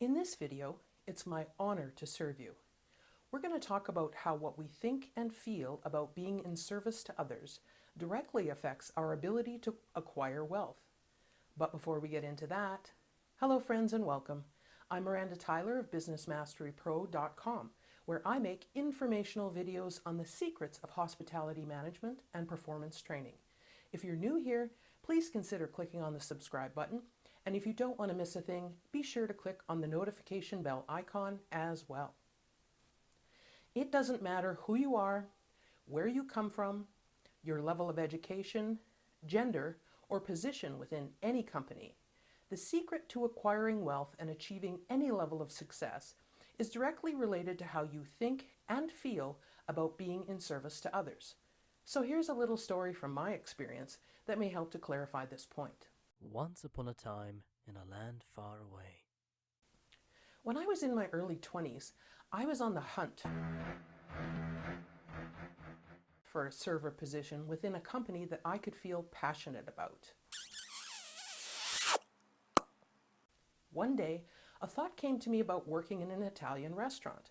In this video, it's my honor to serve you. We're going to talk about how what we think and feel about being in service to others directly affects our ability to acquire wealth. But before we get into that, hello friends and welcome. I'm Miranda Tyler of BusinessMasteryPro.com, where I make informational videos on the secrets of hospitality management and performance training. If you're new here, please consider clicking on the subscribe button and if you don't want to miss a thing, be sure to click on the notification bell icon as well. It doesn't matter who you are, where you come from, your level of education, gender, or position within any company. The secret to acquiring wealth and achieving any level of success is directly related to how you think and feel about being in service to others. So here's a little story from my experience that may help to clarify this point. Once upon a time in a land far away. When I was in my early 20s, I was on the hunt for a server position within a company that I could feel passionate about. One day, a thought came to me about working in an Italian restaurant.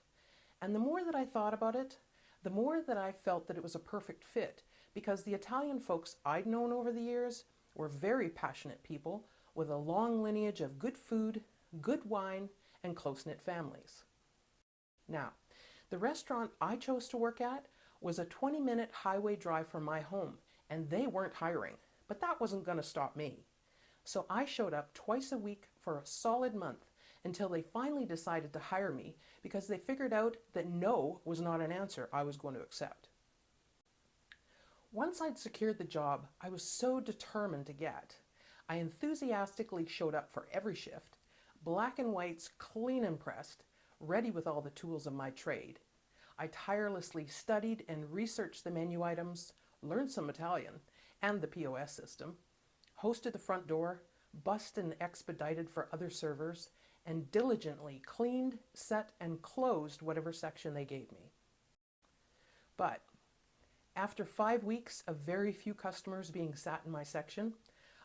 And the more that I thought about it, the more that I felt that it was a perfect fit because the Italian folks I'd known over the years were very passionate people with a long lineage of good food, good wine, and close-knit families. Now, the restaurant I chose to work at was a 20-minute highway drive from my home, and they weren't hiring, but that wasn't going to stop me. So I showed up twice a week for a solid month until they finally decided to hire me because they figured out that no was not an answer I was going to accept. Once I'd secured the job I was so determined to get, I enthusiastically showed up for every shift, black and whites clean and pressed, ready with all the tools of my trade. I tirelessly studied and researched the menu items, learned some Italian and the POS system, hosted the front door, bussed and expedited for other servers, and diligently cleaned, set, and closed whatever section they gave me. But after five weeks of very few customers being sat in my section,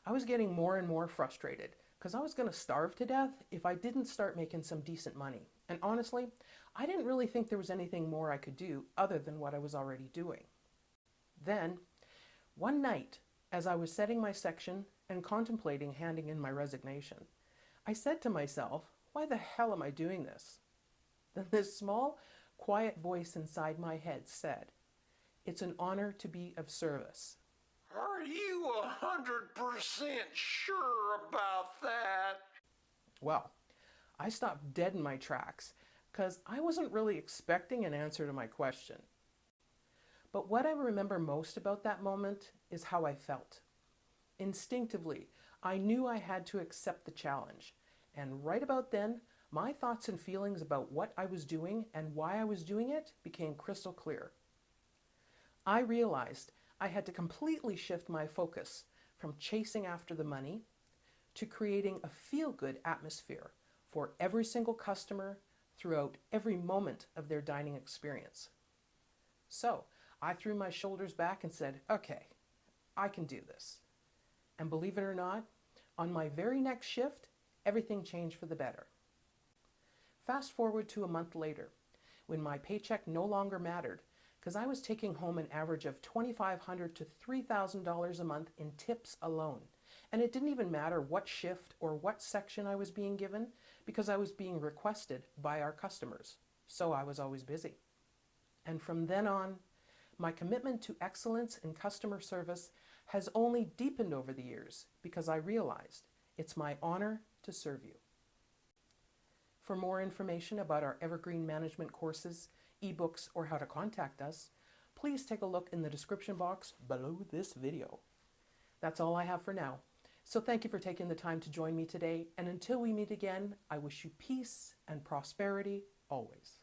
I was getting more and more frustrated because I was going to starve to death if I didn't start making some decent money. And honestly, I didn't really think there was anything more I could do other than what I was already doing. Then, one night, as I was setting my section and contemplating handing in my resignation, I said to myself, why the hell am I doing this? Then this small, quiet voice inside my head said, it's an honor to be of service. Are you a hundred percent sure about that? Well, I stopped dead in my tracks because I wasn't really expecting an answer to my question. But what I remember most about that moment is how I felt. Instinctively, I knew I had to accept the challenge. And right about then, my thoughts and feelings about what I was doing and why I was doing it became crystal clear. I realized I had to completely shift my focus from chasing after the money to creating a feel-good atmosphere for every single customer throughout every moment of their dining experience. So I threw my shoulders back and said, okay, I can do this. And believe it or not, on my very next shift, everything changed for the better. Fast forward to a month later, when my paycheck no longer mattered because I was taking home an average of 2,500 to $3,000 a month in tips alone. And it didn't even matter what shift or what section I was being given because I was being requested by our customers. So I was always busy. And from then on, my commitment to excellence in customer service has only deepened over the years because I realized it's my honor to serve you. For more information about our Evergreen Management courses, ebooks, or how to contact us, please take a look in the description box below this video. That's all I have for now. So thank you for taking the time to join me today, and until we meet again, I wish you peace and prosperity always.